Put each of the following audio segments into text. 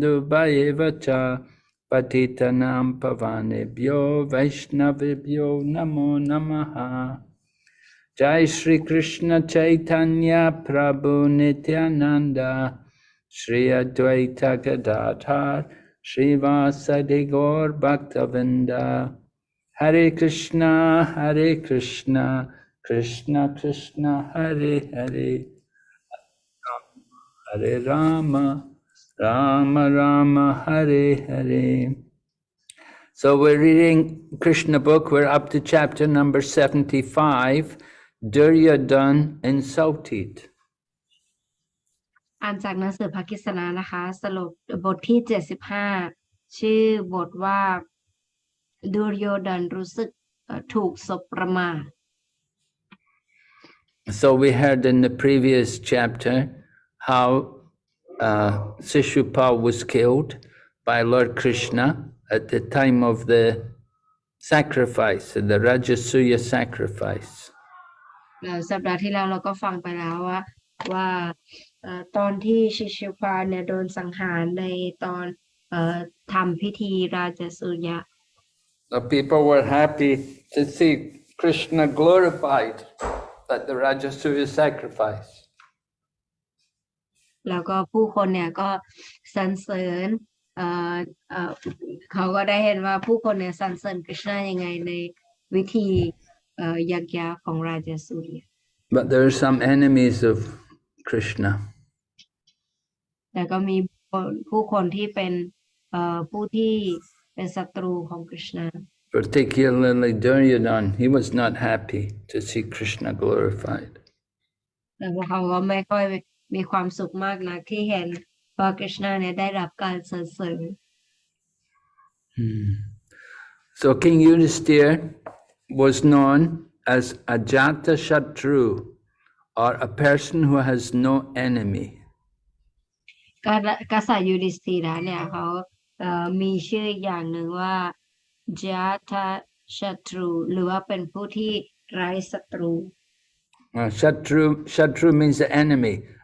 Dubayevacha Patitanam Pavanebhyo Vaishnavebhyo Namo Namaha. Jai Shri Krishna Chaitanya Prabhu Nityananda Shri Advaita Gadadhar Srivasadi Gaur Bhaktavrinda. Hare Krishna Hare Krishna Krishna Krishna Hare Hare. Hare Rama Rama Rama Hare Hare So we're reading Krishna book, we're up to chapter number 75, Duryodhan insulted. อ่านจากหนังสือภากิสนานะคะ สรุปบทที่ 75 ชื่อบทว่าดูรโยดันรู้สึกเอ่อถูกสบประมาท So we heard in the previous chapter how uh, Sishupal was killed by Lord Krishna at the time of the sacrifice, the Rajasuya sacrifice. แล้วสัปดาห์ที่แล้วเราก็ฟังไปแล้วว่าว่าเอ่อตอนที่ชิชิพาเนี่ยโดนสังหารในตอนเอ่อทำพิธีราชสุยะ The people were happy to see Krishna glorified at the Rajasuya sacrifice. แล้วก็ผู้คนเนี่ยก็สรรเสริญเอ่อเอ่อเขาก็ได้เห็นว่าผู้คนเนี่ยสรรเสริญกฤษณะยังไงในวิธีเอ่อยักยาของราชสุริยะ But there are some enemies of Krishna. แต่ก็มีคนผู้คนที่เป็นเอ่อผู้ที่เป็นศัตรูของกฤษณะ Particularly Duryodhan, he was not happy to see Krishna glorified. แต่พวกเขาก็ไม่ค่อย มีความสุขมากนักที่เห็นว่ากฤษณะเนี่ยได้รับการสรรเสริญ Hmm. So King Yudhisthira was known as Ajata Shatru, or a person who has no enemy. กษกษัตริย์ยูดิสธีระเนี่ยเขาเอ่อมีชื่ออีกอย่างหนึ่งว่าจาทศัตรูหรือว่าเป็นผู้ที่ไร้ศัตรู Uh, Shatru, Shatru means the enemy.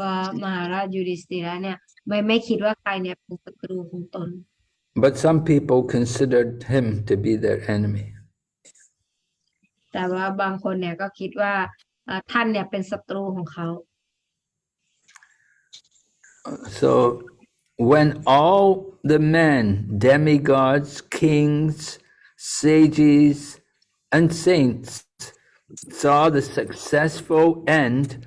ว่ามหาราชยูดิสธีระเนี่ยไม่ไม่คิดว่าใครเนี่ยเป็นศัตรูของตน But some people considered him to be their enemy. แต่ว่าบางคนเนี่ยก็คิดว่าเอ่อท่านเนี่ยเป็นศัตรูของเขา So when all the men, demigods, kings, sages, and saints saw the successful end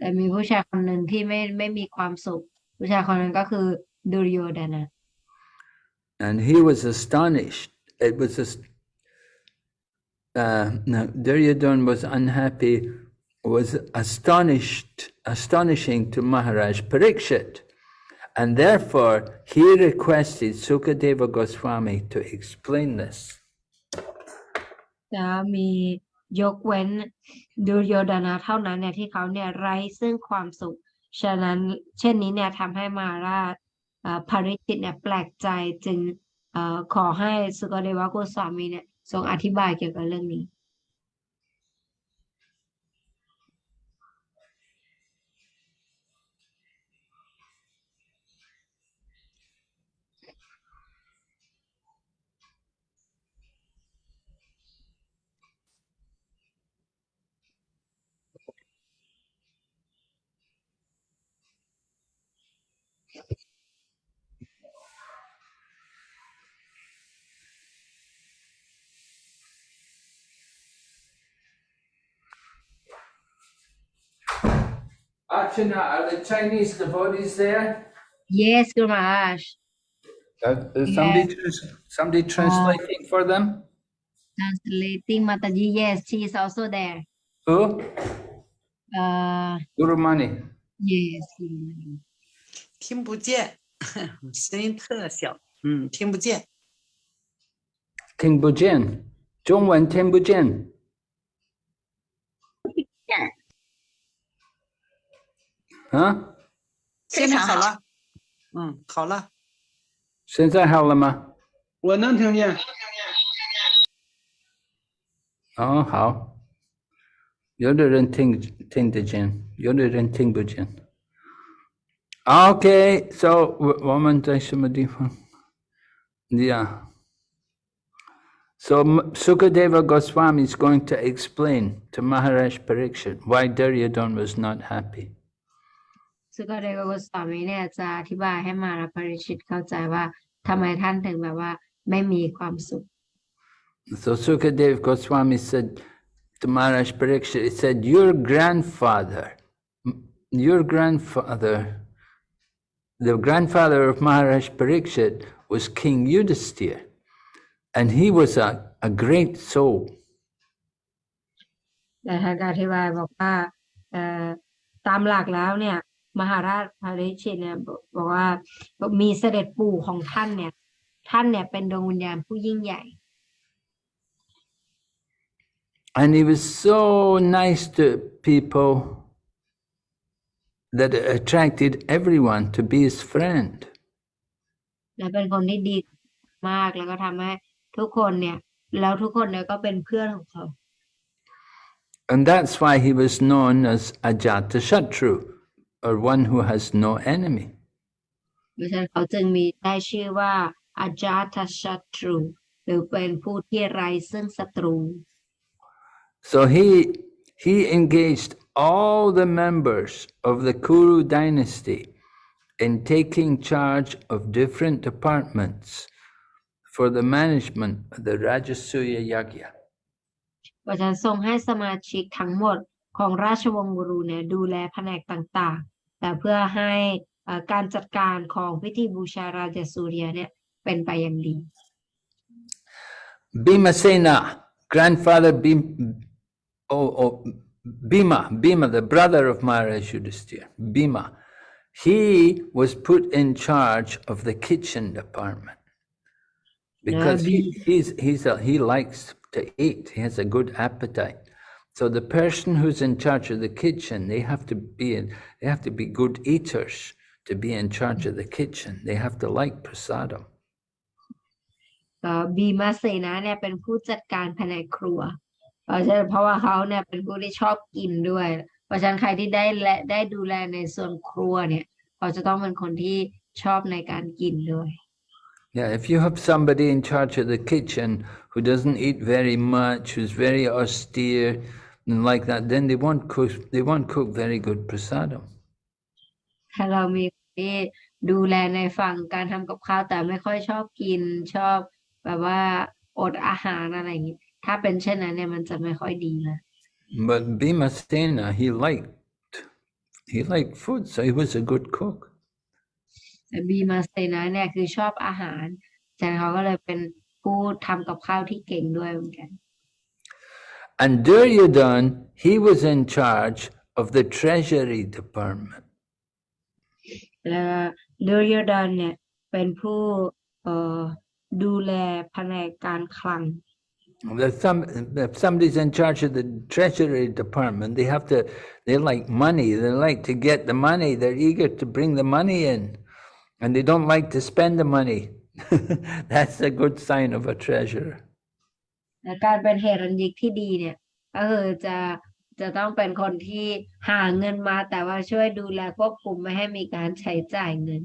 แต่มีผู้ชายคนหนึ่งที่ไม่ไม่มีความสุข ผู้ชายคนนั้นก็คือดุรโยดนะ And he was astonished. It was a, uh, no, Duryodhan was unhappy, was astonished, astonishing to Maharaj Parikshit. And therefore, he requested Sukadeva Goswami to explain this. จะมี ยกเว้นดูโยดานะเท่านั้นเนี่ยที่เขาเนี่ยไร้ซึ่งความสุข ฉะนั้นเช่นนี้เนี่ยทำให้มาราชเอ่อภริจิตเนี่ยแปลกใจจึงอ่อขอให้สุกเดวะโกสวามีเนี่ยทรงอธิบายเกี่ยวกับเรื่องนี้ Archana, are the Chinese devotees there? Yes, Guru Maharaj. Uh, uh somebody, yes. somebody translating uh, for them? Translating Mataji, yes, she is also there. Who? Uh, Guru Mani. Yes, Guru Mani. 听不见，声音特小，嗯，听不见。Ting Bujian. Zhongwen Ting Bujian. 啊，现在好了，嗯，好了，现在好了吗？我能听见。哦，好。有的人听听得见，有的人听不见。Okay, so woman somebody from yeah. So Sukadeva Goswami is going to explain to Maharaj Pariksit why Duryodhana was not happy. สุกเดวกสวามีเนี่ยจะอธิบายให้มาราปริชิตเข้าใจว่าทำไมท่านถึงแบบว่าไม่มีความสุข So Sukadeva Goswami said to Maharaj Pariksit, he said, your grandfather, your grandfather the grandfather of Maharaj Parikshit was King Yudhisthira, and he was a, a great soul. แต่ท่านก็อธิบายบอกว่าเอ่อตามหลักแล้วเนี่ยมหาราชพาริชิตเนี่ยบอกบอกว่ามีเสด็จปู่ของท่านเนี่ยท่านเนี่ยเป็นดวงวิญญาณผู้ยิ่งใหญ่ And he was so nice to people that it attracted everyone to be his friend. และเป็นคนที่ดีมากแล้วก็ทำให้ทุกคนเนี่ย แล้วทุกคนเนี่ยก็เป็นเพื่อนของเขา And that's why he was known as Ajatashatru, or one who has no enemy. เพราะฉะนั้นเขาจึงมีได้ชื่อว่าอาจาตชัตรูหรือเป็นผู้ที่ไร้ซึ่งศัตรู So he he engaged all the members of the Kuru dynasty in taking charge of different departments for the management of the Rajasuya Yagya. เพราะฉะนั้นทรงให้สมาชิกทั้งหมดของราชวงศ์กุรุเนี่ยดูแลแผนกต่างๆ แต่เพื่อให้เอ่อการจัดการของพิธีบูชาราชสูเรียเนี่ยเป็นไปอย่างดี Bhimasena, grandfather Bhim, oh, oh, Bhima, Bhima, the brother of Maharaj Yudhisthira, Bhima, he was put in charge of the kitchen department because he, he's, he's a, he likes to eat. He has a good appetite. So the person who's in charge of the kitchen, they have to be in, they have to be good eaters to be in charge of the kitchen. They have to like prasadam. ก็บีมาเสนาเนี่ยเป็นผู้จัดการแผนกครัว เพราะฉะนั้นเพราะว่าเขาเนี่ยเป็นผู้ที่ชอบกินด้วย เพราะฉะนั้นใครที่ได้และได้ดูแลในส่วนครัวเนี่ยเขาจะต้องเป็นคนที่ชอบในการกินด้วย Yeah, if you have somebody in charge of the kitchen who doesn't eat very much, who's very austere and like that, then they won't cook. They won't cook very good prasadam. ถ้าเรามีคนที่ดูแลในฝั่งการทำกับข้าวแต่ไม่ค่อยชอบกินชอบแบบว่าอดอาหารอะไรอย่างนี้ ถ้าเป็นเช่นนั้นเนี่ยมันจะไม่ค่อยดีนะ But Bhimasena, he liked he liked food, so he was a good cook. แต่บีมาเซนาเนี่ยคือชอบอาหารฉะนั้นเขาก็เลยเป็นผู้ทำกับข้าวที่เก่งด้วยเหมือนกัน And Duryodhan, he was in charge of the treasury department. แล้วดูยดอนเนี่ยเป็นผู้เอ่อดูแลแผนกการคลัง If, some, if somebody's in charge of the treasury department, they have to, they like money, they like to get the money, they're eager to bring the money in, and they don't like to spend the money. That's a good sign of a treasurer. และการเป็นเฮรัญยิกที่ดีเนี่ย ก็คือจะจะต้องเป็นคนที่หาเงินมา แต่ว่าช่วยดูแลควบคุมไม่ให้มีการใช้จ่ายเงิน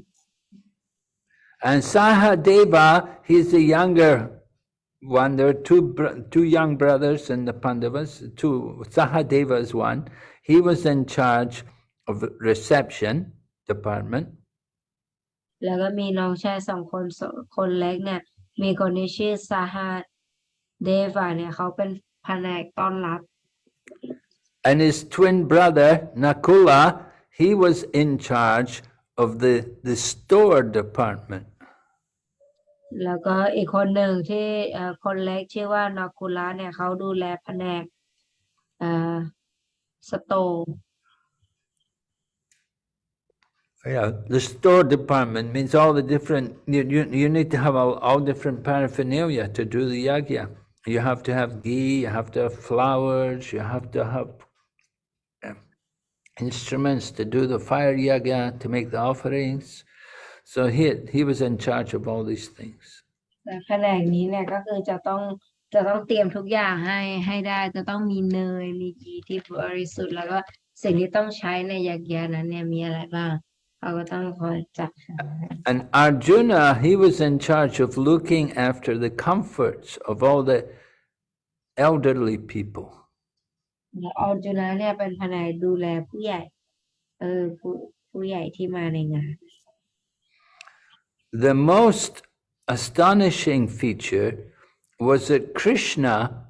And Sahadeva, he's the younger one. There are two, bro- two young brothers in the Pandavas, two, Sahadeva is one. He was in charge of reception department. แล้วก็มีน้องชายสองคนสองคนเล็กเนี่ย มีคนที่ชื่อซาฮาเดฟาเนี่ยเขาเป็นแผนกต้อนรับ And his twin brother, Nakula, he was in charge of the, the store department. แล้วก็อีกคนหนึ่งที่เอ่อคนเล็กชื่อว่านาคุระเนี่ยเขาดูแลแผนกเอ่อสโตร์ Yeah, the store department means all the different, you, you, you need to have all, all different paraphernalia to do the yagya. You have to have ghee, you have to have flowers, you have to have um, instruments to do the fire yagya, to make the offerings. So he, he was in charge of all these things. แต่แผนกนี้เนี่ยก็คือจะต้องจะต้องเตรียมทุกอย่างให้ให้ได้จะต้องมีเนยมีกีที่บริสุทธิ์แล้วก็สิ่งที่ต้องใช้ในยักษ์ยานั้นเนี่ยมีอะไรบ้างเขาก็ต้องคอยจัดหา And Arjuna, he was in charge of looking after the comforts of all the elderly people. แล้วออร์จูนาเนี่ยเป็นแผนกดูแลผู้ใหญ่เออผู้ผู้ใหญ่ที่มาในงาน The most astonishing feature was that Krishna,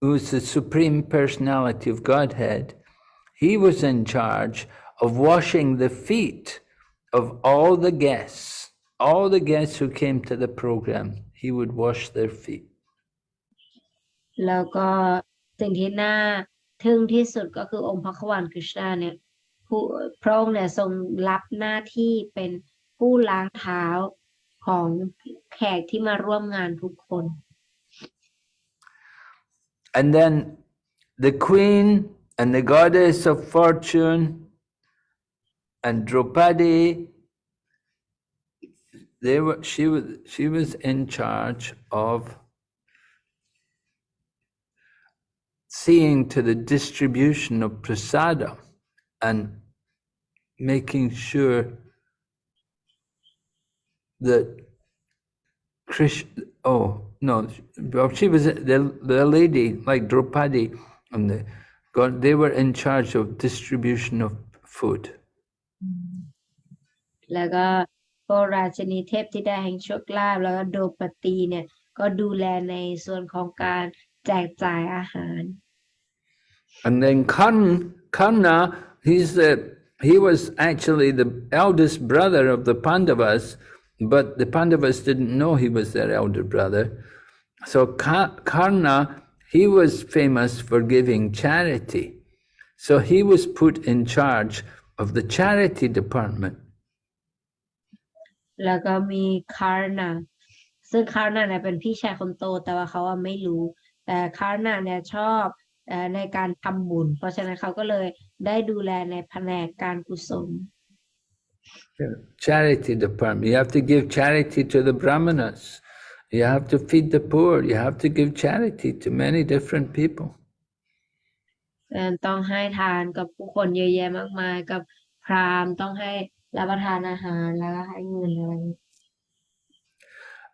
who is the Supreme Personality of Godhead, he was in charge of washing the feet of all the guests. All the guests who came to the program, he would wash their feet. แล้วก็สิ่งที่น่าทึ่งที่สุดก็คือองค์พระขวานคริชนาเนี่ยผู้พระองค์เนี่ยทรงรับหน้าที่เป็น ผู้ล้างเท้าของแขกที่มาร่วมงานทุกคน And then the queen and the goddess of fortune and Draupadi, they were, she was, she was in charge of seeing to the distribution of prasada and making sure that Krish, oh no, well, she was the the lady like Draupadi and the God. They were in charge of distribution of food. แล้วก็พวกราชินีเทพธิดาแห่งโชคลาภแล้วก็โดปตีเนี่ย ก็ดูแลในส่วนของการแจกจ่ายอาหาร And then Karn, Karna, he's the he was actually the eldest brother of the Pandavas, but the Pandavas didn't know he was their elder brother. So Ka- Karna, he was famous for giving charity. So he was put in charge of the charity department. แล้วก็มีคาร์นาซึ่งคาร์นาเนี่ยเป็นพี่ชายคนโตแต่ว่าเขาอะไม่รู้ แต่คาร์นาเนี่ยชอบเอ่อในการทำบุญ เพราะฉะนั้นเขาก็เลยได้ดูแลในแผนกการกุศล Charity department. You have to give charity to the brahmanas. You have to feed the poor. You have to give charity to many different people. เอ่อต้องให้ทานกับผู้คนเยอะแยะมากมาย กับพราหมณ์ต้องให้รับประทานอาหารแล้วก็ให้เงินอะไรอย่างนี้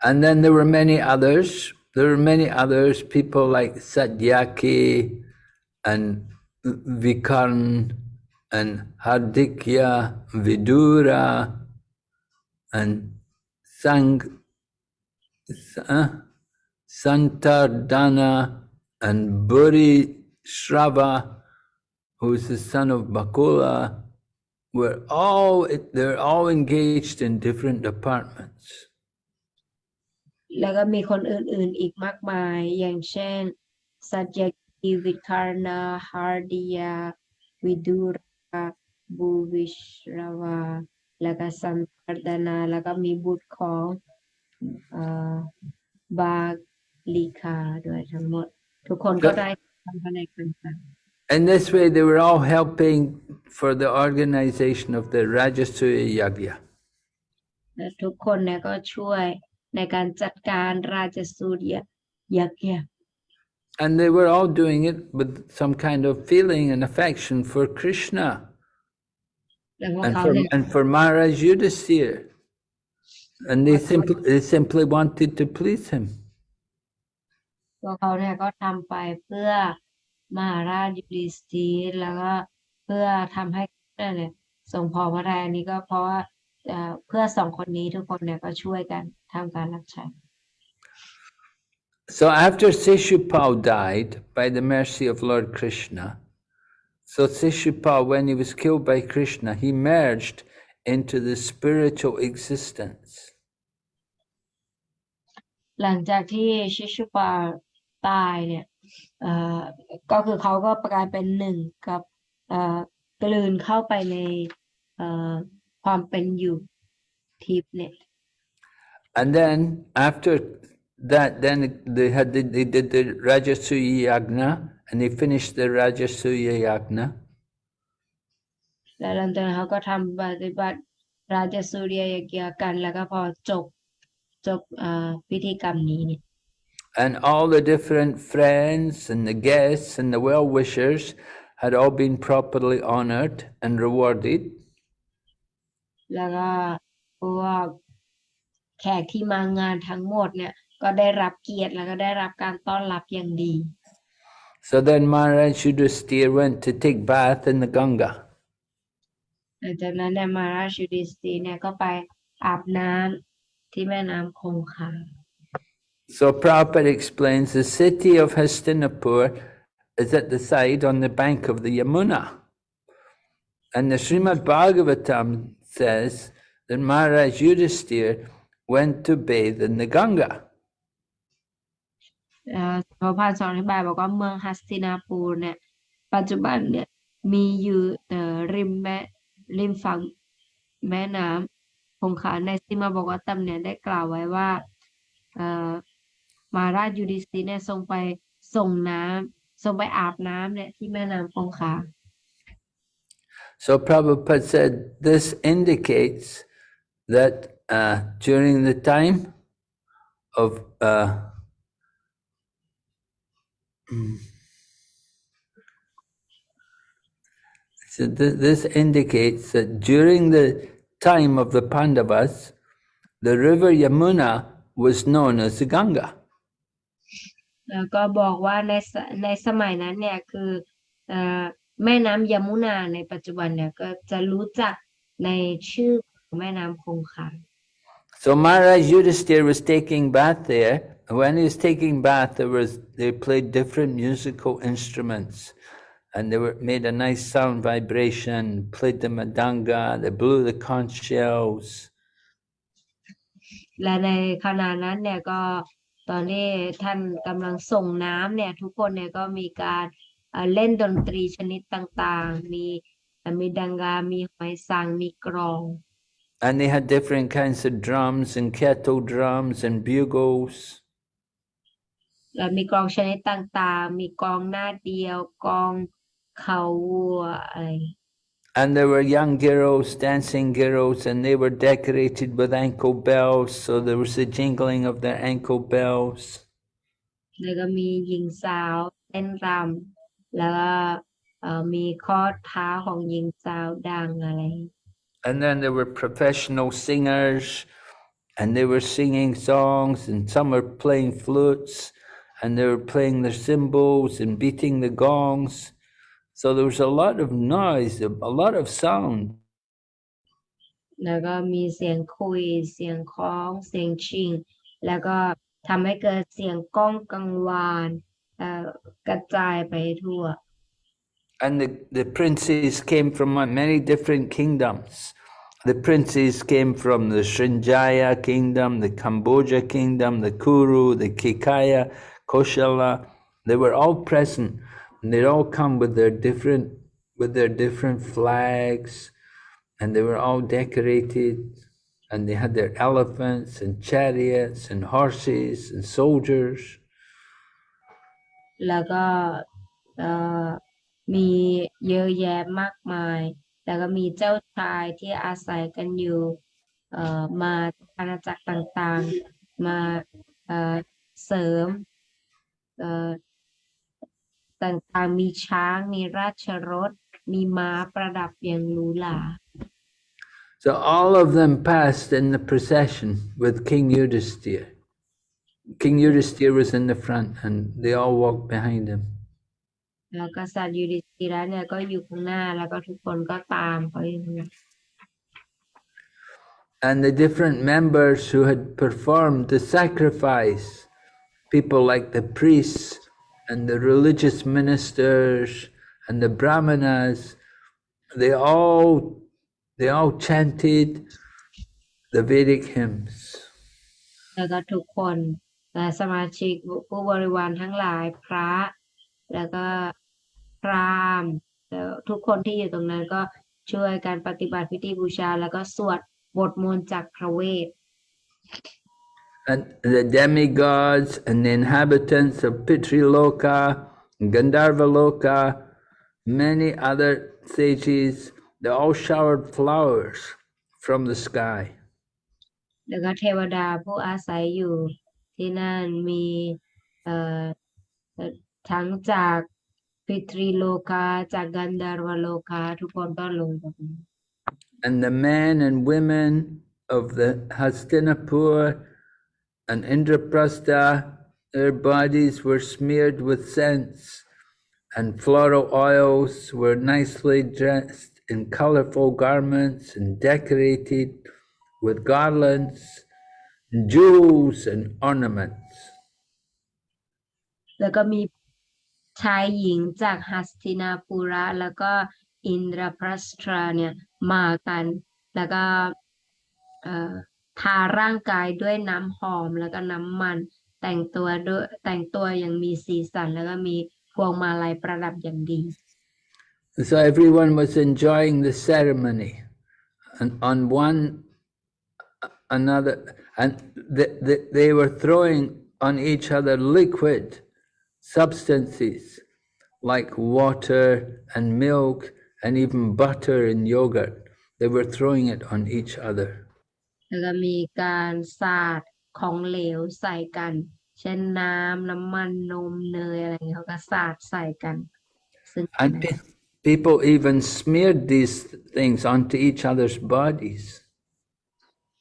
And then there were many others. There were many others, people like Satyaki and Vikarn and Hardikya, Vidura, and Sang, uh, Santardana, and Buri Shrava, who is the son of Bahlika, were all, they're all engaged in different departments. แล้วก็มีคนอื่นๆอีกมากมายอย่างเช่นสัจยกิวิคารนาฮาร์ดิยาวิดูรา บูวิชราวา แล้วก็สันตารดนา แล้วก็มีบุตรของเอ่อบาลีคาด้วยทั้งหมด ทุกคนก็ได้ทำภายในต่าง And this way, they were all helping for the organization of the Rajasuya Yagya. ๆและทุกคนเนี่ยก็ช่วยในการจัดการราชสูตรยักษ์ And they were all doing it with some kind of feeling and affection for Krishna แล้วพวก and เขา for, เนี่ย and for Maharaj Yudhisthira. And they simply, they simply wanted to please him. พวกเขาเนี่ยก็ทำไปเพื่อมหาราชยุดิสธีร์แล้วก็เพื่อทำให้นั่นเนี่ยทรงพอพระทัยอันนี้ก็เพราะว่าเอ่อเพื่อสองคนนี้ทุกคนเนี่ยก็ช่วยกันทำการรับใช้ so after Shishupal died, by the mercy of Lord Krishna, so Shishupal, when he was killed by Krishna, he merged into the spiritual existence. And then after that, then they had the, they did the Rajasuya Yagna, and they finished the Rajasuya Yagna. แล้วหลังจากนั้นเขาก็ทำปฏิบัติราชสุริยยกีกันแล้วก็พอจบจบเอ่อพิธีกรรมนี้เนี่ย And all the different friends and the guests and the well-wishers had all been properly honored and rewarded. แล้วก็พวกแขกที่มางานทั้งหมดเนี่ย ก็ได้รับเกียรติแล้วก็ได้รับการต้อนรับอย่างดี So then Maharaj Yudhisthira went to take bath in the Ganga. หลังจากนั้นเนี่ยมาราชยุดิสตีเนี่ยก็ไปอาบน้ำที่แม่น้ำคงคา So Prabhupada explains the city of Hastinapur is at the side on the bank of the Yamuna. And the Srimad Bhagavatam says that Maharaj Yudhisthira went to bathe in the Ganga. พระพานสอนอธิบายบอกว่าเมืองฮัสตินาปูรเนี่ย ปัจจุบันเนี่ยมีอยู่เอ่ริมแม่ริมฝั่งแม่น้ำคงคาในซิมาบอกว่าตำเนี่ยได้กล่าวไว้ว่าเออมาราชยูดิสตีเนี่ยทรงไปส่งน้ำทรงไปอาบน้ำเนี่ยที่แม่น้ำคงคา So Prabhupada said this indicates that uh, during the time of uh, so th- this indicates that during the time of the Pandavas, the river Yamuna was known as the Ganga. แล้วก็บอกว่าในสในสมัยนั้นเนี่ยคือเอ่อแม่น้ำยมุนาในปัจจุบันเนี่ยก็จะรู้จักในชื่อของแม่น้ำคงคา So Maharaj Yudhisthira was taking bath there. when he was taking bath, there was they played different musical instruments, and they were made a nice sound vibration. Played the mridanga, they blew the conch shells. และในขณะนั้นเนี่ยก็ตอนที่ท่านกำลังส่งน้ำเนี่ยทุกคนเนี่ยก็มีการเล่นดนตรีชนิดต่างๆ And they had different kinds of drums and kettle drums and bugles. และมีกลองชนิดต่างๆ มีกลองหน้าเดียว กลองเขาวัวอะไร And there were young girls, dancing girls, and they were decorated with ankle bells, so there was the jingling of their ankle bells. แล้วก็มีหญิงสาวเต้นรำแล้วก็เอ่อมีข้อเท้าของหญิงสาวดังอะไร And then there were professional singers, and they were singing songs, and some were playing flutes, and they were playing their cymbals and beating the gongs. So there was a lot of noise, a lot of sound. And the, the princes came from many different kingdoms. The princes came from the Srinjaya kingdom, the Kamboja kingdom, the Kuru, the Kekaya, Koshala. They were all present, and they'd all come with their different with their different flags, and they were all decorated, and they had their elephants and chariots and horses and soldiers. แล้วก็เอ่อมีเยอะแยะมากมาย แล้วก็มีเจ้าชายที่อาศัยกันอยู่เอ่อมาจากอาณาจักรต่างๆ มาเอ่อเสริมเอ่อ ต่างๆ มีช้าง มีราชรถ มีม้าประดับอย่างหรูหรา So all of them passed in the procession with King Yudhisthira. King Yudhisthira was in the front and they all walked behind him. แล้วกษัตริย์ยูดิสติระเนี่ยก็อยู่ข้างหน้าแล้วก็ทุกคนก็ตามเขาอยู่ข้างหน้า And the different members who had performed the sacrifice, people like the priests and the religious ministers and the brahmanas they all they all chanted the vedic hymns แล้วก็ทุกคนและสมาชิกผู้บริวารทั้งหลายพระ แล้วก็พราหมณ์แล้วทุกคนที่อยู่ตรงนั้นก็ช่วยการปฏิบัติพิธีบูชา แล้วก็สวดบทมนต์จากพระเวท and the demigods and the inhabitants of Pitriloka, Gandharvaloka, many other sages, they all showered flowers from the sky. แล้วก็เทวดาผู้อาศัยอยู่ที่นั่นมีเอ่อเอ่อทั้งจากพิตรีโลกา จากกันดารวโลกา ทุกคนก็ลงจากนั้น And the men and women of the Hastinapur and Indraprastha, their bodies were smeared with scents, and floral oils were nicely dressed in colorful garments and decorated with garlands, jewels, and ornaments. แล้วก็มีชายหญิงจากหัสตินาปุระ แล้วก็อินทรพรสตราเนี่ยมากัน แล้วก็เอ่อ ทาร่างกายด้วยน้ำหอมแล้วก็น้ำมัน แต่งตัวด้วยแต่งตัวอย่างมีสีสันแล้วก็มีพวงมาลัยประดับอย่างดี So everyone was enjoying the ceremony, and on one another, and the, the, they were throwing on each other liquid substances like water and milk and even butter and yogurt. They were throwing it on each other. แล้วก็มีการสาดของเหลวใส่กัน เช่นน้ำน้ำมันนมเนยอะไรอย่างเงี้ยเขาก็สาดใส่กัน ซึ่ง And pe people even smeared these things onto each other's bodies.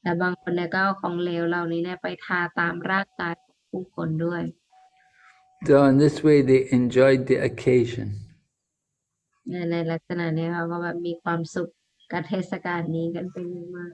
แต่บางคนเนี่ยก็เอาของเหลวเหล่านี้เนี่ยไปทาตามร่างกายของผู้คนด้วย So in this way they enjoyed the occasion. ในในลักษณะเนี้เขาก็แบบมีความสุขกับเทศกาลนี้กันเป็นอย่างมาก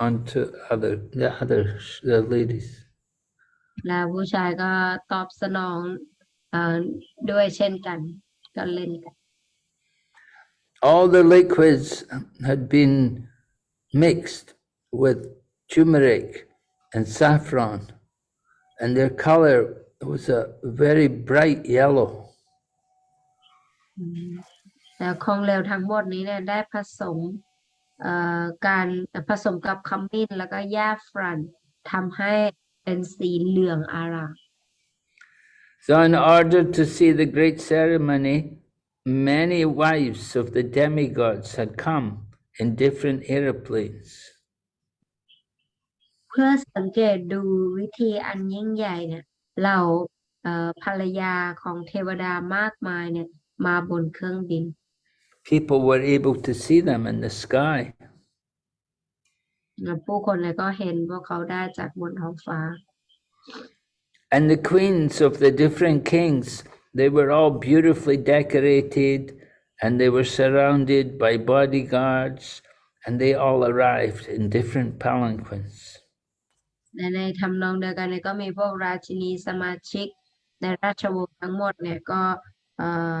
onto other, the other the ladies. แล้วผู้ชายก็ตอบสนองเอ่อด้วยเช่นกันก็เล่นกัน All the liquids had been mixed with turmeric and saffron, and their color was a very bright yellow. อืมแล้วของเหลวทั้งหมดนี้เนี่ยได้ผสมเอ่อ การผสมกับขมิ้นแล้วก็หญ้าฝรั่นทำให้เป็นสีเหลืองอาราม So, in order to see the great ceremony, many wives of the demigods had come in different aeroplanes. เพื่อสังเกตดูวิธีอันยิ่งใหญ่เนี่ยเหล่าเอ่อภรรยาของเทวดามากมายเนี่ยมาบนเครื่องบิน People were able to see them in the sky. แล้วผู้คนเนี่ยก็เห็นพวกเขาได้จากบนท้องฟ้า And the queens of the different kings, they were all beautifully decorated and they were surrounded by bodyguards and they all arrived in different palanquins. และในทำนองเดียวกันเนี่ยก็มีพวกราชินีสมาชิก ในราชวงศ์ทั้งหมดเนี่ยก็เอ่อ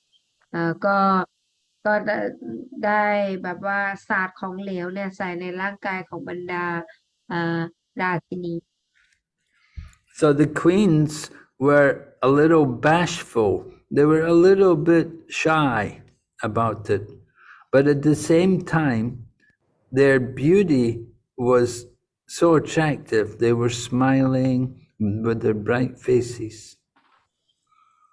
ก็ก็ได้ได้แบบว่าสาดของเหลวเนี่ยใส่ในร่างกายของบรรดาเอ่อราชินี So the queens were a little bashful. They were a little bit shy about it. But at the same time, their beauty was so attractive. They were smiling with their bright faces.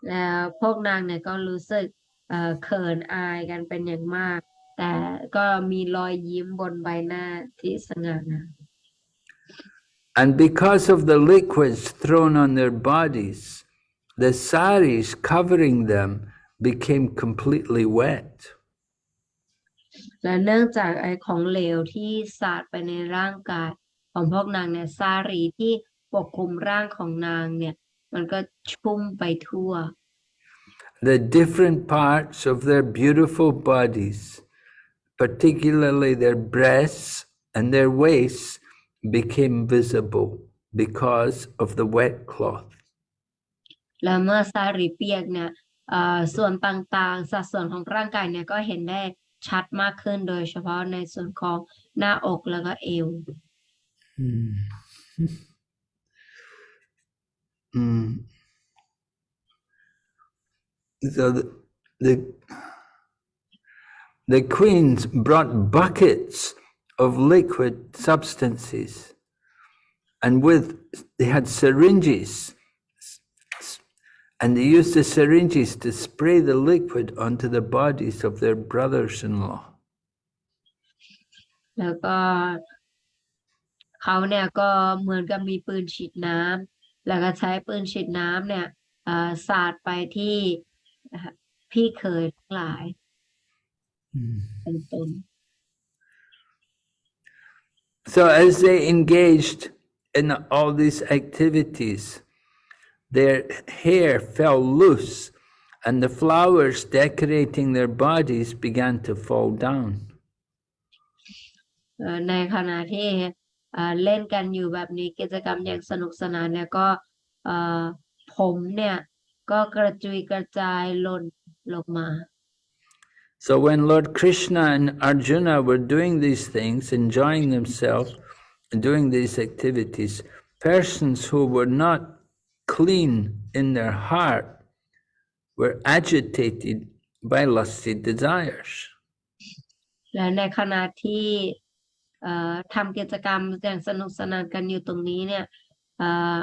แล้วพวกนางเนี่ยก็รู้สึก เอ่อเขินอายกันเป็นอย่างมาก แต่ก็มีรอยยิ้มบนใบหน้าที่สง่างาม And because of the liquids thrown on their bodies, the saris covering them became completely wet. และเนื่องจากไอของเหลวที่สาดไปในร่างกายของพวกนางเนี่ยสารีที่ปกคลุมร่างของนางเนี่ย มันก็ชุ่มไปทั่ว The different parts of their beautiful bodies, particularly their breasts and their waists, became visible because of the wet cloth. และเมื่อสารีเปียกเนี่ยเอ่อส่วนต่างๆ สัดส่วนของร่างกายเนี่ยก็เห็นได้ชัดมากขึ้นโดยเฉพาะในส่วนของหน้าอกแล้วก็เอว Mm. So the, the the queens brought buckets of liquid substances, and with they had syringes, and they used the syringes to spray the liquid onto the bodies of their brothers-in-law. แล้วก็เขาเนี่ยก็เหมือนกับมีปืนฉีดน้ำแล้วก็ใช้ปืนฉีดน้ำเนี่ยเอ่อสาดไปที่ เอ่อพี่เขยทั้งหลายเป็นต้น So as they engaged in all these activities, their hair fell loose and the flowers decorating their bodies began to fall down. เอ่อในขณะที่เอ่อเล่นกันอยู่แบบนี้กิจกรรมอย่างสนุกสนานเนี่ยก็เอ่อผมเนี่ย ก็กระจุยกระจายหล่นลงมา So when Lord Krishna and Arjuna were doing these things, enjoying themselves and doing these activities, persons who were not clean in their heart were agitated by lusty desires. และในขณะที่เอ่อทำกิจกรรมอย่างสนุกสนานกันอยู่ตรงนี้เนี่ยเอ่อ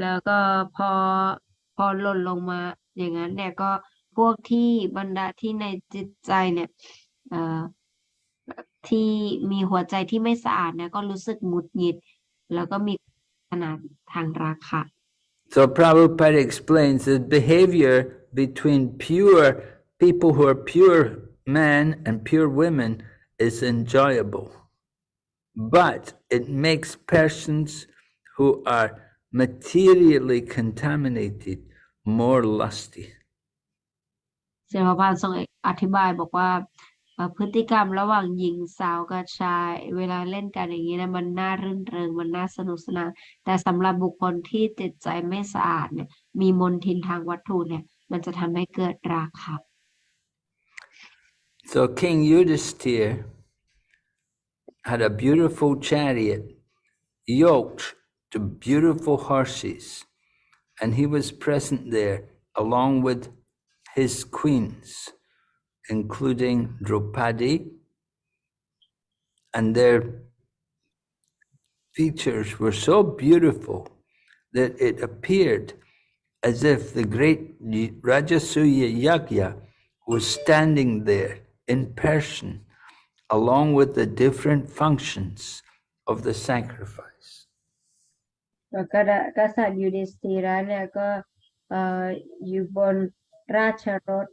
แล้วก็พอ พอหล่นลงมาอย่างนั้นเนี่ยก็พวกที่บรรดาที่ในจิตใจเนี่ยที่มีหัวใจที่ไม่สะอาดเนี่ยก็รู้สึกหงุดหงิด แล้วก็มีขนาดทางราคะ So Prabhupada explains that behavior between pure people who are pure men and pure women is enjoyable. But it makes persons who are materially contaminated more lusty. เสมาพานทรงอธิบายบอกว่าเอ่อพฤติกรรมระหว่างหญิงสาวกับชาย เวลาเล่นกันอย่างนี้นะมันน่ารื่นเริงมันน่าสนุกสนานแต่สำหรับบุคคลที่จิตใจไม่สะอาดเนี่ยมีมลทินทางวัตถุเนี่ยมันจะทำให้เกิดราคะ So King Yudhisthira had a beautiful chariot yoked to beautiful horses, and he was present there along with his queens, including Draupadi, and their features were so beautiful that it appeared as if the great Rajasuya Yagya was standing there in person, along with the different functions of the sacrifice. แล้วก็กษัตริย์ยูดิสธีระเนี่ยก็อยู่บนราชรถ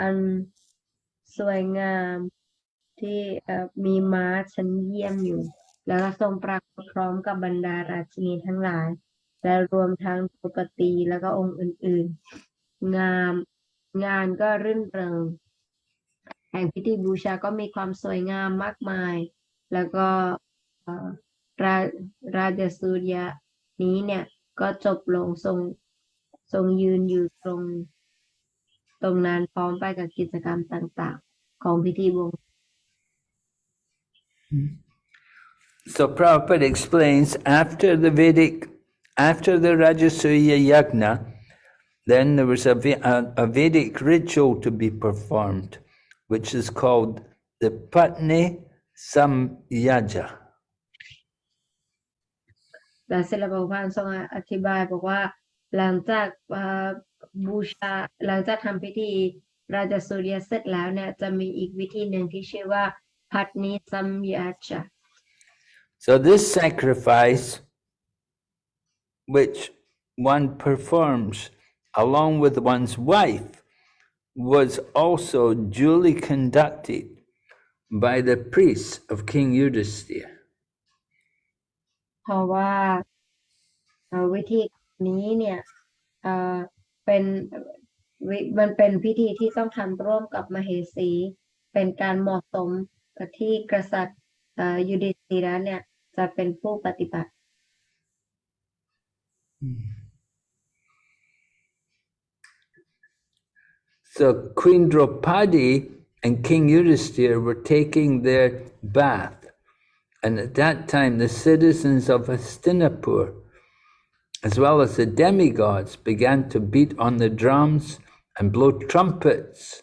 อันสวยงามที่มีม้าชั้นเยี่ยมอยู่ แล้วก็ทรงปรากฏพร้อมกับบรรดาราชินีทั้งหลาย และรวมทั้งปกติแล้วก็องค์อื่น ๆ งามงานก็รื่นเริงแห่งพิธีบูชาก็มีความสวยงามมากมาย แล้วก็ราราชสุริยะ นี้เนี่ยก็จบลงทรงทรงยืนอยู่ตรง ตรงนั้นพร้อมไปกับกิจกรรมต่างๆ ของพิธีบวง So Prabhupada explains after the Vedic, after the Rajasuya Yagna, then there was a, Ve- a, a Vedic ritual to be performed, which is called the Patni samyaja. แล้วเสร็จแล้วพระพุทธทรงอธิบายบอกว่า หลังจากเอ่อบูชาหลังจากทำพิธีราชสุริยเสร็จแล้วเนี่ยจะมีอีกวิธีหนึ่งที่ชื่อว่าพัทนิสัมยาจา So this sacrifice, which one performs along with one's wife, was also duly conducted by the priests of King Yudhisthira. เพราะว่าวิธีนี้เนี่ยเป็นวิมันเป็นพิธีที่ต้องทำร่วมกับมเหสี เป็นการเหมาะสมกับที่กษัตริย์ยุดิสธีระเนี่ย จะเป็นผู้ปฏิบัติ So Queen Draupadi and King Yudhisthira were taking their bath. And at that time, the citizens of Hastinapur, as well as the demigods, began to beat on the drums and blow trumpets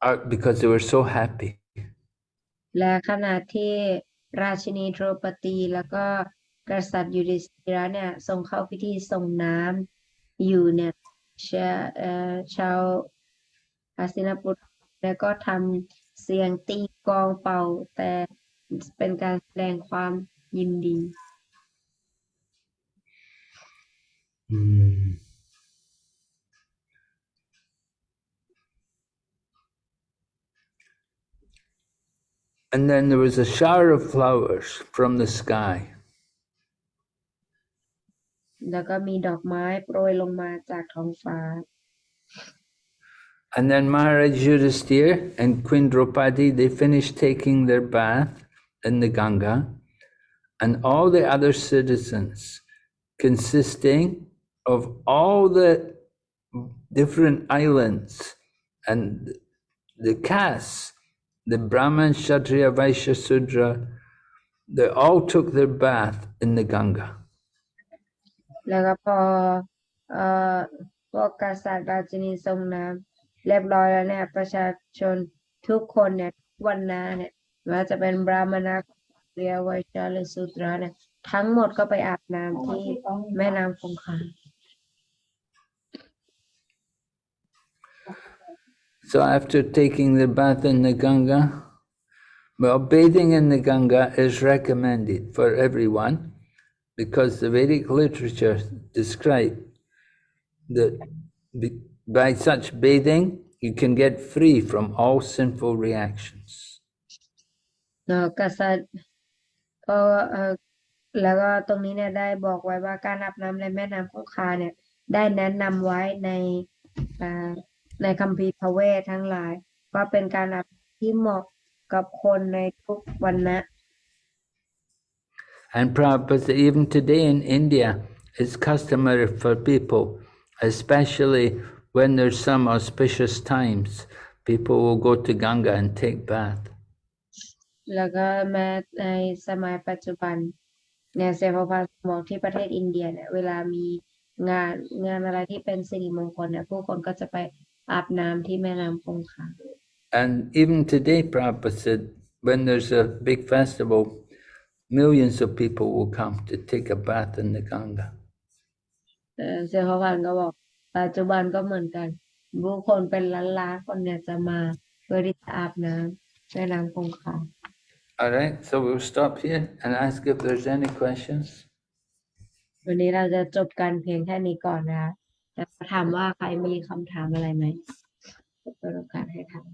uh, because they were so happy. และขณะที่ราชินีโดรปตีแล้วก็กษัตริย์ยุดิสธีระเนี่ยทรงเข้าพิธีส่งน้ำอยู่เนี่ยชาเอ่อชาวอาสินปุตแล้วก็ทำเสียงตีกลองเป่า แต่ เป็นการแสดงความยินดี Mm. And then there was a shower of flowers from the sky. แล้วก็มีดอกไม้โปรยลงมาจากท้องฟ้า And then Maharaj Yudhisthira and Queen Draupadi, they finished taking their bath in the Ganga, and all the other citizens, consisting of all the different islands and the castes, the Brahman, Kshatriya, Vaishya, Sudra, they all took their bath in the Ganga. แล้วก็พอเอ่อพวกกษัตริย์ราชินีทรงน้ำเรียบร้อยแล้วเนี่ย ประชาชนทุกคนเนี่ยวันนาเนี่ย ไม่ว่าจะเป็นบราหมณะเรียวัยชาหรือสุตราเนี่ย ทั้งหมดก็ไปอาบน้ำที่แม่น้ำคงคา So after taking the bath in the Ganga, well, bathing in the Ganga is recommended for everyone because the Vedic literature describe that be- by such bathing you can get free from all sinful reactions. นาะกษัตริย์ก็แล้วก็ตรงนี้เนี่ยได้บอกไว้ว่าการอาบน้ำในแม่น้ำคงคาเนี่ย ได้แนะนำไว้ในในคัมภีร์พระเวททั้งหลาย ว่าเป็นการอาบที่เหมาะกับคนในทุกวันนะ And Prabhupada, even today in India, it's customary for people, especially when there's some auspicious times, people will go to Ganga and take bath. แล้วก็แม้ในสมัยปัจจุบันเนี่ยเซฟพาบอกที่ประเทศอินเดียเนี่ยเวลามีงานงานอะไรที่เป็นสิริมงคลเนี่ยผู้คนก็จะไปอาบน้ำที่แม่น้ำคงคา And even today, Prabhupada said, when there's a big festival, millions of people will come to take a bath in the Ganga. เอ่อเซฟพานก็บอกปัจจุบันก็เหมือนกันผู้คนเป็นล้านๆคนเนี่ยจะมาเพื่อที่จะอาบน้ำแม่น้ำคงคา All right, so we'll stop here and ask if there's any questions. วันนี้เราจะจบกันเพียงแค่นี้ก่อนนะคะแต่ถามว่าใครมีคำถามอะไรไหมเปิดโอกาสให้ถาม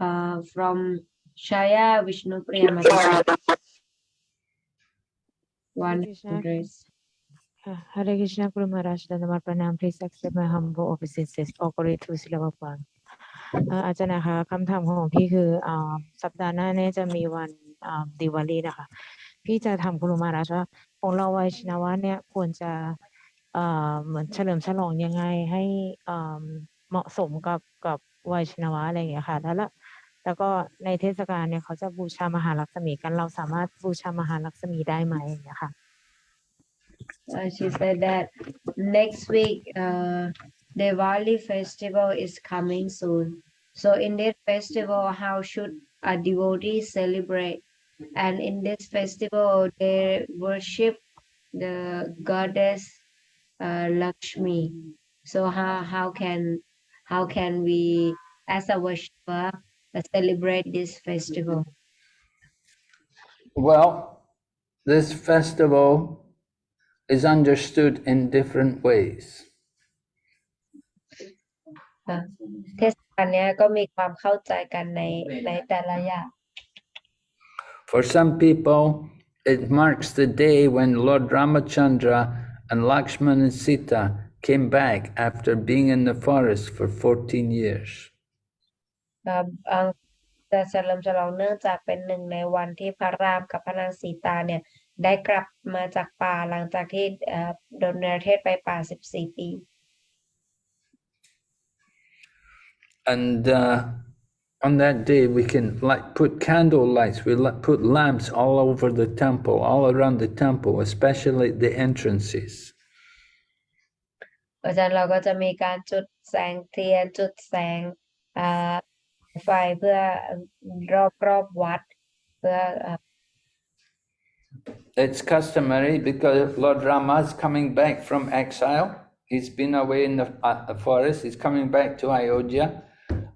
uh, from Shaya Vishnu Priyamata. One Krishna. hundred. Uh, Hare Krishna Guru Maharaj Dandamar Pranam please accept my humble obeisances all glory to ศิลปภารเอ่ออาจารย์นะคะคำถามของพี่คืออ่าสัปดาห์หน้าเนี่ยจะมีวันอ่าดิวาลีนะคะ พี่จะทำกุรุมาราชว่าของเราวัยชินวะเนี่ยควรจะเอ่อเหมือนเฉลิมฉลองยังไงให้อ่าเหมาะสมกับกับวัยชนวะอะไรอย่างเงี้ยค่ะ แล้วละ แล้วก็ในเทศกาลเนี่ยเขาจะบูชามหาลักษมีกันเราสามารถบูชามหาลักษมีได้ไหมอย่างเงี้ยค่ะ Uh, she said that next week uh, Diwali festival is coming soon. So in this festival, how should a devotee celebrate? And in this festival, they worship the goddess uh, Lakshmi. So how how can how can we, as a worshiper, celebrate this festival? Well, this festival is understood in different ways. ค่ะเทศกาลเนี้ยก็มีความเข้าใจกันในในแต่ละอย่าง For some people, it marks the day when Lord Ramachandra and Lakshman and Sita came back after being in the forest for 14 years. ครับอ่าจะเฉลิมฉลองเนื่องจากเป็นหนึ่งในวันที่พระรามกับพระนางสีตาเนี่ยได้กลับมาจากป่าหลังจากที่เอ่อโดนเนรเทศไปป่า 14 ปี And uh, on that day, we can like put candle lights, we like put lamps all over the temple, all around the temple, especially the entrances. เพราะฉะนั้นเราก็จะมีการจุดแสงเทียนจุดแสงอ่า ไฟเพื่อรอบรอบวัด เพื่อเอ่อ It's customary because Lord Rama is coming back from exile. He's been away in the, uh, the forest. He's coming back to Ayodhya.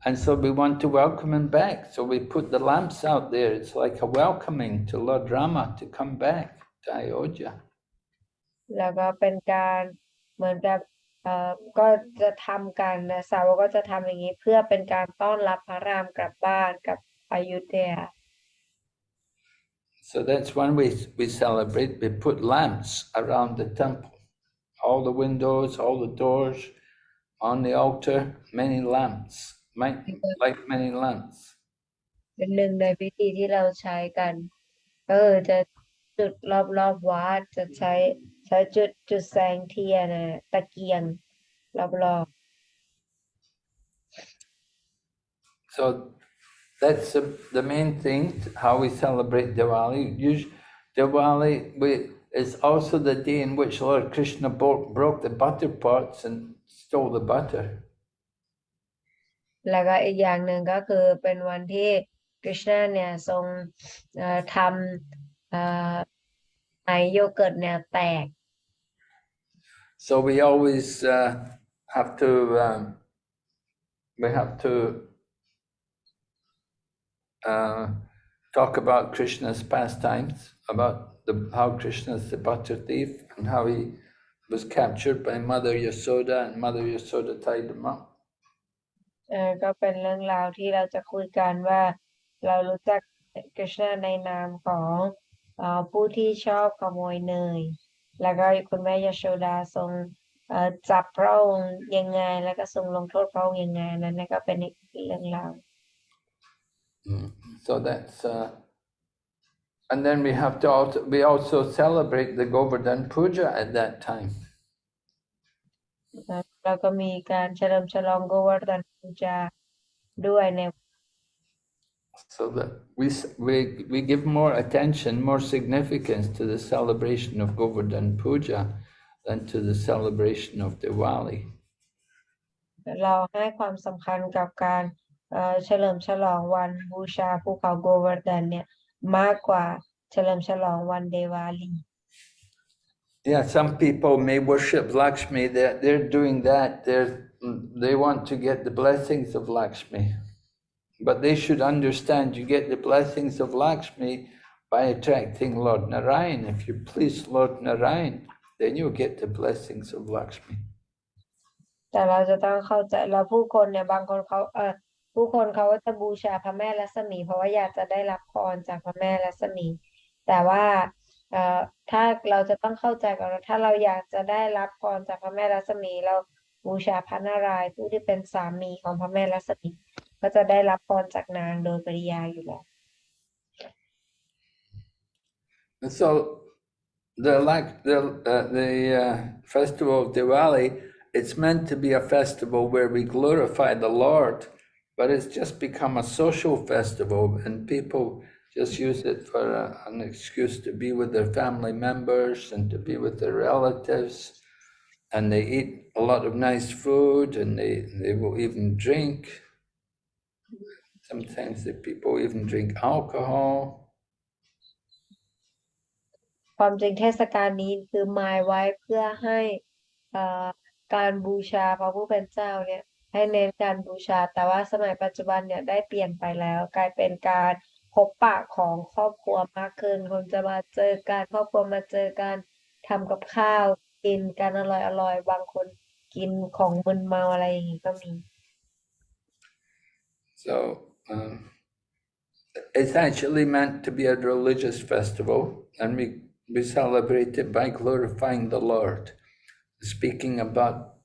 And so we want to welcome him back. So we put the lamps out there. It's like a welcoming to Lord Rama to come back to Ayodhya. แล้วก็เป็นการเหมือนกับเอ่อ ก็จะทำกันนะสาวกก็จะทำอย่างนี้เพื่อเป็นการต้อนรับพระรามกลับบ้านกับอยุธยา So that's one way we celebrate. We put lamps around the temple. All the windows, all the doors, on the altar, many lamps, might like many lamps. เป็นหนึ่งในพิธีที่เราใช้กันก็คือจะจุดรอบรอบวัดจะใช้ ใช้จุดจุดแสงเทียนน่ะตะเกียงรอบรอบ So that's the, the main thing, how we celebrate Diwali. Usually, Diwali we, is also the day in which Lord Krishna broke, broke the butter pots and stole the butter. แล้วก็อีกอย่างหนึ่งก็คือเป็นวันที่กฤษณะเนี่ยทรงเอ่อทำเอ่อไอโยเกิร์ตเนี่ยแตก So we always uh, have to um, we have to uh, talk about Krishna's pastimes, about the, how Krishna's butter thief and how he was captured by Mother Yasoda and Mother Yasoda tied him up. ก็เป็นเรื่องราวที่เราจะคุยกันว่าเรารู้จักกฤษณาในนามของผู้ที่ชอบขโมยเนย แล้วก็คุณแม่ยโชดาทรงเอ่อจับพระองค์ยังไง แล้วก็ทรงลงโทษพระองค์ยังไงนั่นนะก็เป็นอีกเรื่องราว So that's uh, and then we have to also we also celebrate the Govardhan Puja at that time. นะแล้วก็มีการเฉลิมฉลองโกวาร์ดันปูจาด้วยใน So that we, s- we, we give more attention, more significance to the celebration of Govardhan Puja than to the celebration of Diwali. เราให้ความสำคัญกับการเอ่อเฉลิมฉลองวันบูชาภูเขาโกวาร์ดันเนี่ยมากกว่าเฉลิมฉลองวันเดวาลี Yeah, some people may worship Lakshmi, they're, they're doing that, they're, they want to get the blessings of Lakshmi. But they should understand you get the blessings of Lakshmi by attracting Lord Narayan. If you please Lord Narayan, then you'll get the blessings of Lakshmi. แต่เราจะต้องเข้าใจแล้วผู้คนเนี่ยบางคนเขาเออผู้คนเขาก็จะบูชาพระแม่ลักษมี เพราะว่าอยากจะได้รับพรจากพระแม่ลักษมี แต่ว่าเอ่อถ้าเราจะต้องเข้าใจก่อนถ้าเราอยากจะได้รับพรจากพระแม่ลักษมี เราบูชาพระนารายณ์ผู้ที่เป็นสามีของพระแม่ลักษมี ก็จะได้รับพรจากนางโดยปริยายอยู่แล้ว And so the like the uh, the uh, festival of Diwali it's meant to be a festival where we glorify the Lord, but it's just become a social festival, and people just use it for a, an excuse to be with their family members and to be with their relatives. And they eat a lot of nice food and they, they will even drink. Sometimes the people even drink alcohol. ความจริงเทศกาลนี้คือหมายไว้เพื่อให้เอ่อการบูชาพระผู้เป็นเจ้าเนี่ยให้เน้นการบูชา แต่ว่าสมัยปัจจุบันเนี่ยได้เปลี่ยนไปแล้ว กลายเป็นการพบปะของครอบครัวมากขึ้นคนจะมาเจอกันครอบครัวมาเจอกันทำกับข้าวกินกันอร่อยอร่อยบางคนกินของมึนเมาอะไรอย่างงี้ก็มี So um, it's actually meant to be a religious festival, and we, we celebrate it by glorifying the Lord, speaking about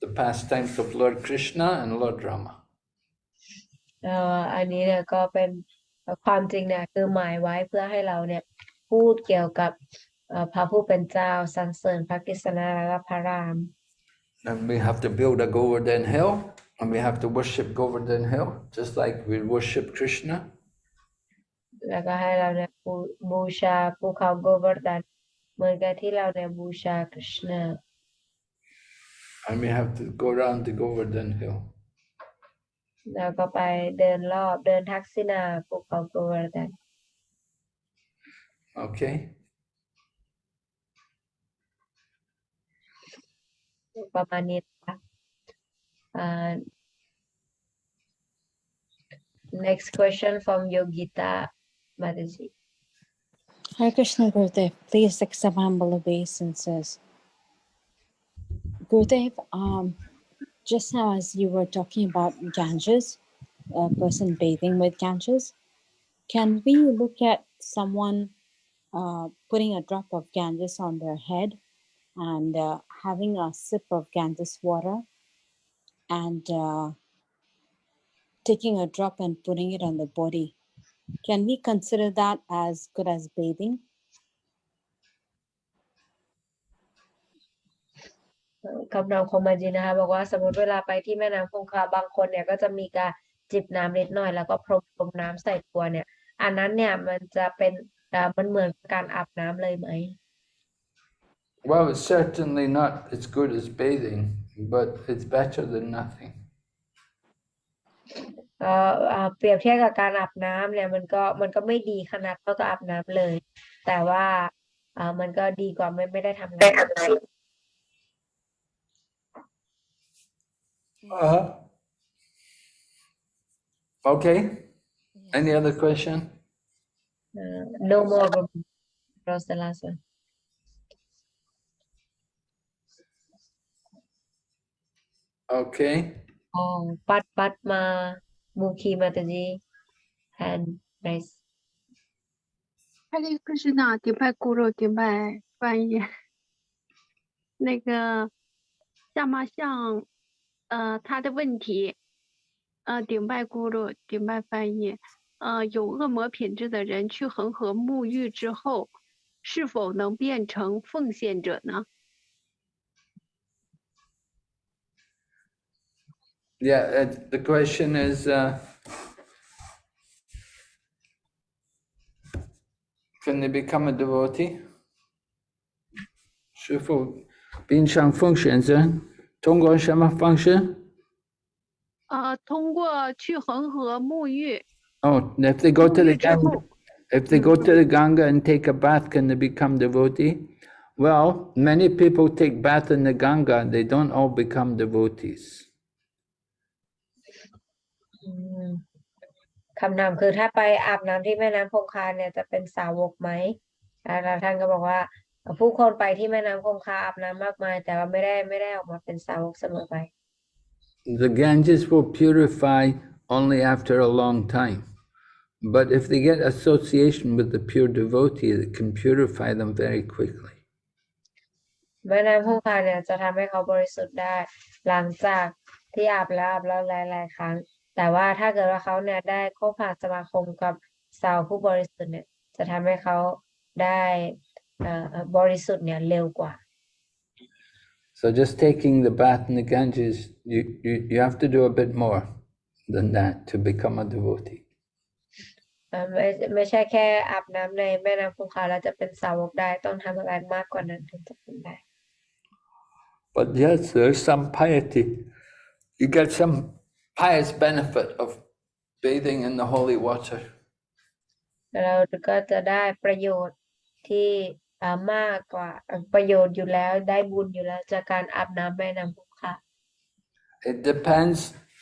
the pastimes of Lord Krishna and Lord Rama. เอ่ออันนี้เนี่ยก็เป็นเอ่อความจริงเนี่ยคือหมายไว้เพื่อให้เราเนี่ยพูดเกี่ยวกับเอ่อพระผู้เป็นเจ้าสรรเสริญพระกฤษณะและพระราม And we have to build a Govardhan hill, and we have to worship Govardhan hill, just like we worship Krishna. แล้วก็ให้เราเนี่ยบูบูชาภูเขาโกวร์ดันเหมือนกับที่เราเนี่ยบูชาคริชนา And we have to go around the Govardhan hill. แล้วก็ไปเดินรอบเดินทักษิณาภูเขาโกวร์ดัน Okay? ประมาณนี้ uh, next question from Yogita Mataji. Hare Krishna Gurudev, please accept humble obeisances. Gurudev, um, just now as you were talking about Ganges, a person bathing with Ganges, can we look at someone uh, putting a drop of Ganges on their head and uh, having a sip of Ganges water and uh, taking a drop and putting it on the body? Can we consider that as good as bathing? เอ่อคำนามคมมาจีนะคะบอกว่าสมมติเวลาไปที่แม่น้ำคงคาบางคนเนี่ยก็จะมีการจิบน้ำนิดหน่อยแล้วก็พรมพรมน้ำใส่ตัวเนี่ย อันนั้นเนี่ยมันจะเป็นอ่ามันเหมือนการอาบน้ำเลยไหม Well, it's certainly not as good as bathing, but it's better than nothing. เอ่ออ่าเปรียบเทียบกับการอาบน้ำเนี่ยมันก็มันก็ไม่ดีขนาดเท่ากับอาบน้ำเลย แต่ว่าอ่ามันก็ดีกว่าไม่ไม่ได้ทำน้ำเลย Uh-huh. Okay. Any other question? เอ่อ no more was the last one Okay。哦，Part Part 嘛，Bookie 嘛，就是 Handraise。阿里是呢，顶拜咕噜，顶翻译。那个下马像，呃，他的问题，呃，顶拜咕噜，顶拜翻译，呃，有恶魔品质的人去恒河沐浴之后，是否能变成奉献者呢？Yeah, uh, the question is, uh, can they become a devotee? 师傅，冰上奉献者，通过什么方式？呃，通过去恒河沐浴， Oh, if they go to 沐 the 浴之 Ganga, 后， if they go to the Ganga and take a bath, can they become devotee? Well, many people take bath in the Ganga, they don't all become devotees. อืมคำนามคือถ้าไปอาบน้ำที่แม่น้ำคงคาเนี่ยจะเป็นสาวกไหมอ่าแล้วท่านก็บอกว่า ผู้คนไปที่แม่น้ำคงคาอาบน้ำมากมาย แต่ว่าไม่ได้ไม่ได้ออกมาเป็นสาวกเสมอไป The Ganges will purify only after a long time. But if they get association with the pure devotee, it can purify them very quickly. แม่น้ำคงคาเนี่ยจะทำให้เขาบริสุทธิ์ได้หลังจากที่อาบแล้วอาบแล้วหลายๆครั้ง แต่ว่าถ้าเกิดว่าเขาเนี่ยได้คบหาสมาคมกับสาวผู้บริสุทธิ์เนี่ยจะทำให้เขาได้เอ่อบริสุทธิ์เนี่ยเร็วกว่า So just taking the bath in the Ganges, you, you, you have to do a bit more than that to become a devotee. เอ่อไม่ไม่ใช่แค่อาบน้ำในแม่น้ำคงคาแล้วจะเป็นสาวกได้ต้องทำอะไรมากกว่านั้นถึงจะเป็นได้ But yes, there's some piety. You get some pious benefit of bathing in the holy water. เราก็จะได้ประโยชน์ที่อ่ามากกว่าเอ่อประโยชน์อยู่แล้วได้บุญอยู่แล้วจากการอาบน้ำแม่น้ำคงคา It depends.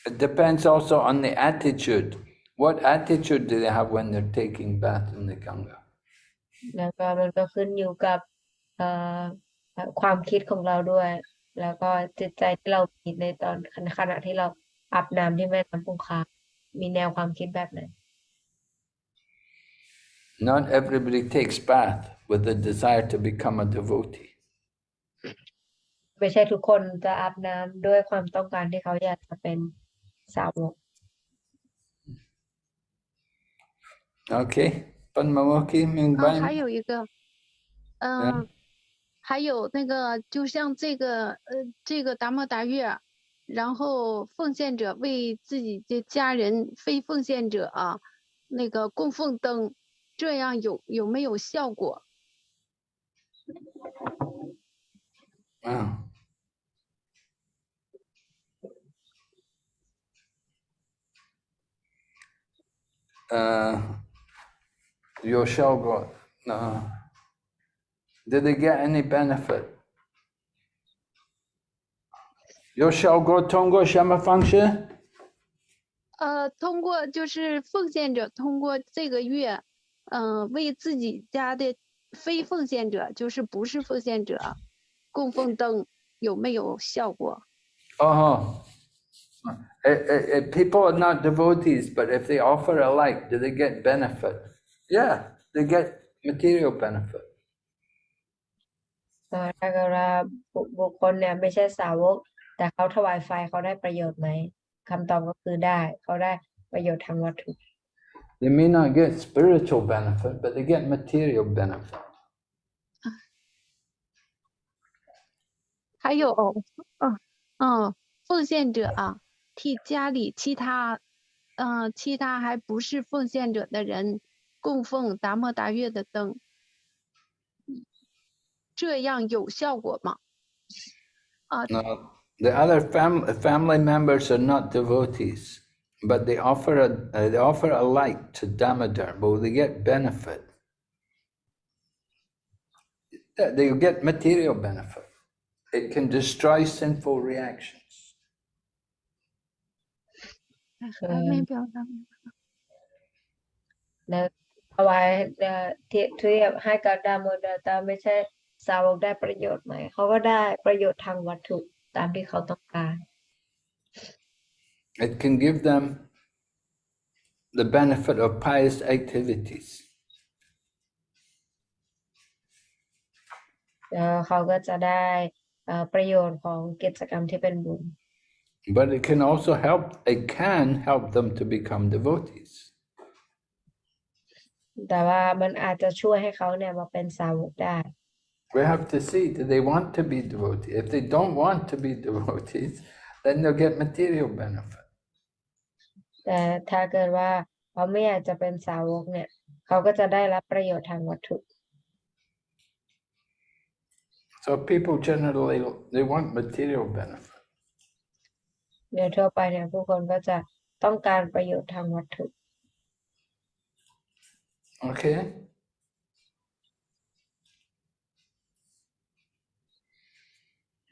It depends also on the attitude. What attitude do they have when they're taking bath in the Ganga? แล้วก็มันก็ขึ้นอยู่กับเอ่อเอ่อความคิดของเราด้วย แล้วก็จิตใจที่เรามีในตอนขณะที่เรา อาบน้ำที่แม่น้ำคงคา มีแนวความคิดแบบไหน Not everybody takes bath with the desire to become a devotee. ไม่ใช่ทุกคนจะอาบน้ำด้วยความต้องการที่เขาอยากจะเป็นสาวก Okay, Padmamoki, 明啊，白还有一个，嗯、还有那个，就像这个，呃，这个达摩达月， 然后奉献者为自己的家人非奉献者啊那个供奉灯这样有有没有效果？嗯。嗯有效果那 did they get any benefit Yoshogo Tongo Shama function? 呃，通过就是奉献者通过这个月，嗯、为自己家的非奉献者，就是不是奉献者，供奉灯有没有效果？ Oh. Eh, eh, eh, people are not devotees, but if they offer a light, do they get benefit? Yeah, they get material benefit. เอ่อถ้าเกิดว่าบุบุคคลเนี่ยไม่ใช่สาวก แต่เขาถวายไฟเขาได้ประโยชน์ไหมคำตอบก็คือได้ เขาได้ประโยชน์ทางวัตถุ They may not get spiritual benefit, but they get material benefit. 还有，嗯嗯，奉献者啊，替家里其他，嗯、其他还不是奉献者的人供奉达摩达月的灯，这样有效果吗？啊， No, The other fam family members are not devotees, but they offer a, uh, they offer a light to Damodar, but they get benefit. They get material benefit. It can destroy sinful reactions. Mm. ตามที่เขาต้องการ It can give them the benefit of pious activities. แล้วเขาก็จะได้เอ่อประโยชน์ของกิจกรรมที่เป็นบุญ But it can also help, it can help them to become devotees. แต่ว่ามันอาจจะช่วยให้เขาเนี่ยมาเป็นสาวกได้ We have to see, do they want to be devotees? If they don't want to be devotees, then they'll get material benefit. แต่ถ้าเกิดว่าเขาไม่อยากจะเป็นสาวกเนี่ย เขาก็จะได้รับประโยชน์ทางวัตถุ So people generally, they want material benefit. โดยทั่วไปเนี่ยผู้คนก็จะต้องการประโยชน์ทางวัตถุ Okay?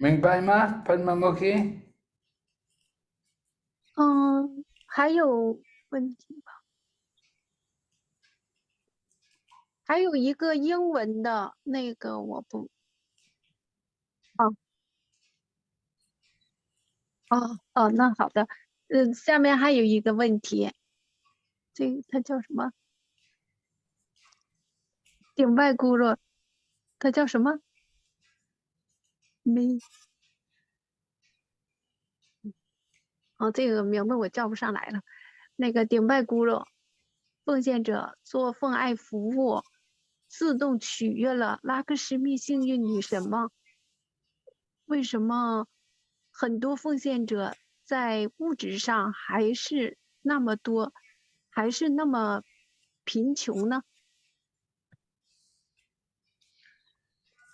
Mingbai ma, Padmamuki? 嗯，还有问题吧？还有一个英文的那个我不，哦，哦哦，那好的，嗯，下面还有一个问题，这个他叫什么？顶拜咕噜，他叫什么？没。哦，这个名字我叫不上来了。那个顶拜咕噜，奉献者做奉爱服务，自动取悦了拉克什密幸运女神吗？为什么很多奉献者在物质上还是那么多，还是那么贫穷呢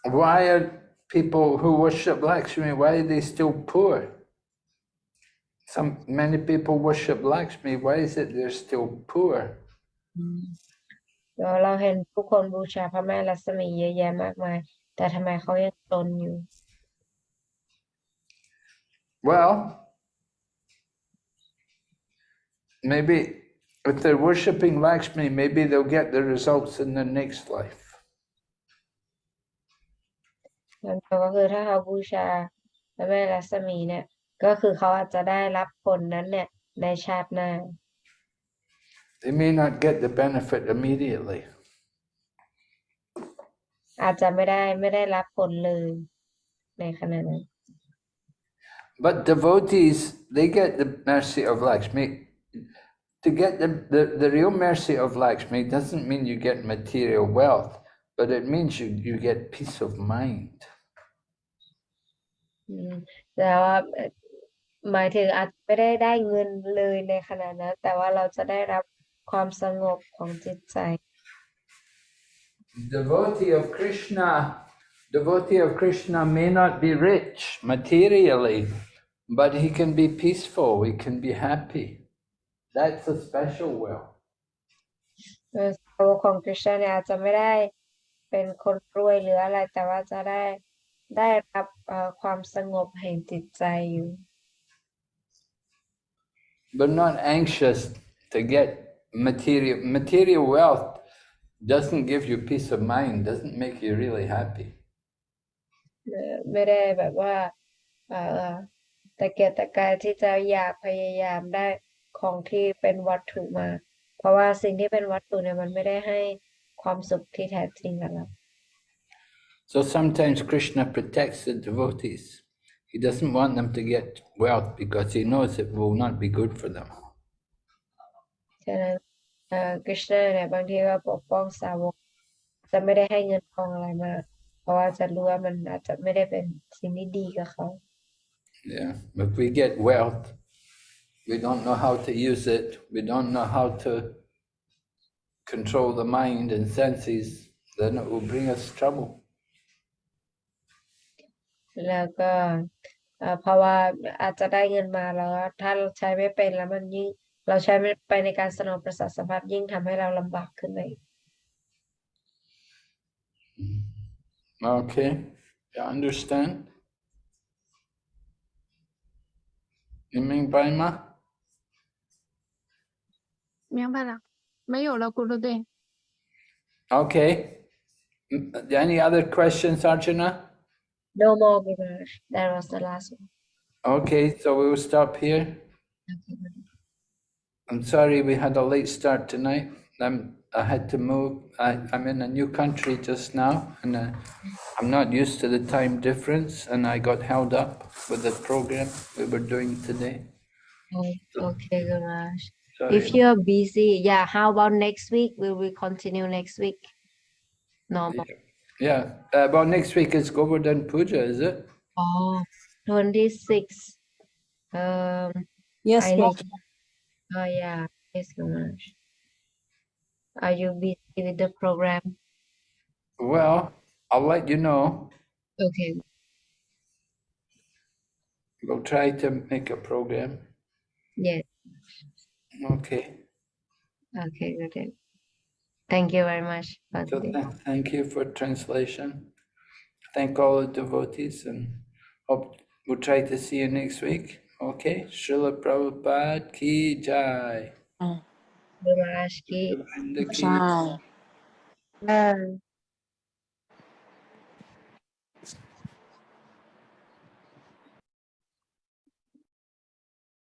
？Why are people who worship Lakshmi, why are they still poor? Some many people worship Lakshmi, why is it they're still poor? เราเราเห็นผู้คนบูชาพระแม่ลักษมีเยอะแยะมากมาย แต่ทำไมเขายังจนอยู่ Well, maybe if they're worshipping Lakshmi, maybe they'll get the results in the next life. นั่นก็คือถ้าเขาบูชาพระแม่ลักษมีเนี่ย ก็คือเขาอาจจะได้รับผลนั้นเนี่ยในชาติหน้า They may not get the benefit immediately. อาจจะไม่ได้ไม่ได้รับผลเลยในขณะนั้น But devotees, they get the mercy of Lakshmi. To get the, the, the real mercy of Lakshmi doesn't mean you get material wealth, but it means you, you get peace of mind. อืมแต่ว่าเอ่อหมายถึงอาจไม่ได้ได้เงินเลยในขณะนั้น แต่ว่าเราจะได้รับความสงบของจิตใจ Devotee of Krishna, devotee of Krishna may not be rich materially, but he can be peaceful, he can be happy. That's a special wealth. เออสาวกของคริสต์เนี่ยอาจจะไม่ได้ เป็นคนรวยหรืออะไร แต่ว่าจะได้ได้รับเอ่อความสงบแห่งจิตใจอยู่ but not anxious to get material material wealth doesn't give you peace of mind doesn't make you really happy เอ่อไม่ได้แบบว่าเอ่อตะเกียกตะกายที่จะอยากพยายามได้ของที่เป็นวัตถุมา เพราะว่าสิ่งที่เป็นวัตถุเนี่ยมันไม่ได้ให้ ความสุขที่แท้จริงกับเรา so sometimes krishna protects the devotees he doesn't want them to get wealth because he knows it will not be good for them ฉะนั้นเอ่อกฤษณะเนี่ยบางทีก็ปกป้องสาวก จะไม่ได้ให้เงินทองอะไรมา เพราะว่าจะรู้ว่ามันอาจจะไม่ได้เป็นสิ่งที่ดีกับเขา yeah if we get wealth we don't know how to use it we don't know how to control the mind and senses then it will bring us trouble แล้วก็เอ่อเพราะว่าอาจจะได้เงินมาแล้วถ้าเราใช้ไม่เป็นแล้วมันยิ่ง เราใช้ไม่ไปในการสนองประสาทสัมผัสยิ่งทำให้เราลำบากขึ้นไปอีก Okay, you understand? You mean by ma? 明白了， 没有了，咕噜队。 Okay. Mm, Any other questions, Arjuna? No more Gurush. That was the last one. Okay, so we will stop here. I'm sorry we had a late start tonight. I'm, I had to move. I, I'm in a new country just now and uh, I'm not used to the time difference and I got held up with the program we were doing today. Oh, Okay, Gurush. Sorry. If you're busy, yeah, how about next week? Will we continue next week? No more. Yeah, uh, well, next week is Govardhan Puja, is it? Oh, 26. Um, Yes, I Prabhupada. need, oh yeah, yes, Gurush. Are you busy with the program? Well, I'll let you know. Okay. We'll try to make a program. Yes. Okay. Okay, got it. Thank you very much So th- thank you for translation. Thank all the devotees and hope we'll try to see you next week. Okay. Srila Prabhupada ki jai. Ah. Gurush ki. Govinda ki Bye. Bye.